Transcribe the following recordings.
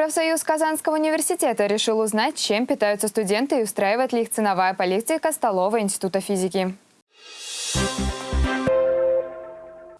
Профсоюз Казанского университета решил узнать, чем питаются студенты и устраивает ли их ценовая политика столовой Института физики.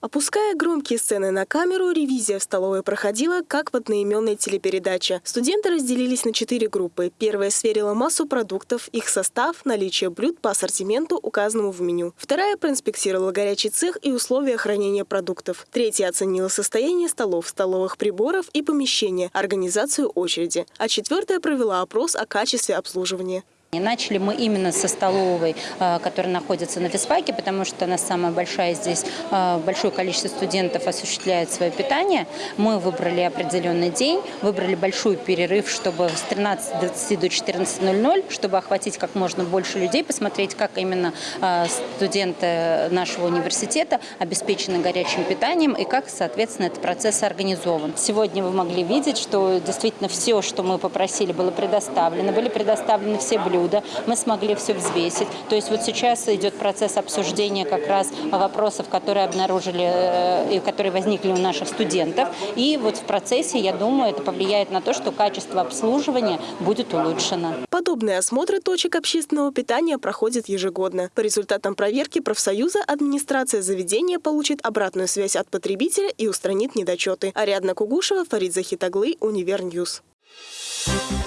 Опуская громкие сцены на камеру, ревизия в столовой проходила, как в одноименной телепередаче. Студенты разделились на четыре группы. Первая сверила массу продуктов, их состав, наличие блюд по ассортименту, указанному в меню. Вторая проинспектировала горячий цех и условия хранения продуктов. Третья оценила состояние столов, столовых приборов и помещения, организацию очереди. А четвертая провела опрос о качестве обслуживания. Начали мы именно со столовой, э, которая находится на физфаке, потому что она самая большая здесь, э, большое количество студентов осуществляет свое питание. Мы выбрали определенный день, выбрали большой перерыв, чтобы с 13.20 до 14.00, чтобы охватить как можно больше людей, посмотреть, как именно э, студенты нашего университета обеспечены горячим питанием и как, соответственно, этот процесс организован. Сегодня вы могли видеть, что действительно все, что мы попросили, было предоставлено. Были предоставлены все блюда блюда, мы смогли все взвесить. То есть вот сейчас идет процесс обсуждения как раз вопросов, которые обнаружили э, и которые возникли у наших студентов. И вот в процессе, я думаю, это повлияет на то, что качество обслуживания будет улучшено. Подобные осмотры точек общественного питания проходят ежегодно. По результатам проверки профсоюза администрация заведения получит обратную связь от потребителя и устранит недочеты. Ариадна Кугушева, Фарид Захитаглы, Univer News. Thank you.